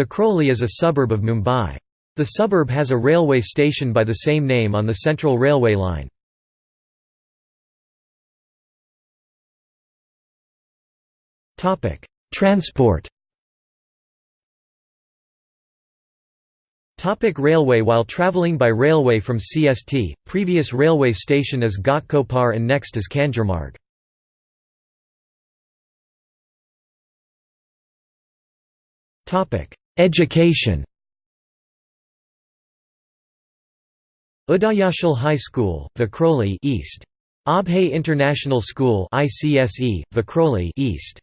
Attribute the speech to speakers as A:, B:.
A: Vikhroli is a suburb of Mumbai. The suburb has a railway station by the same name on the Central Railway line. Transport Topic railway While travelling by railway from CST, previous railway station is Ghatkopar and next is Kanjurmarg. Education Udayachal High School, Vikhroli East. Abhay International School ICSE, Vikhroli East.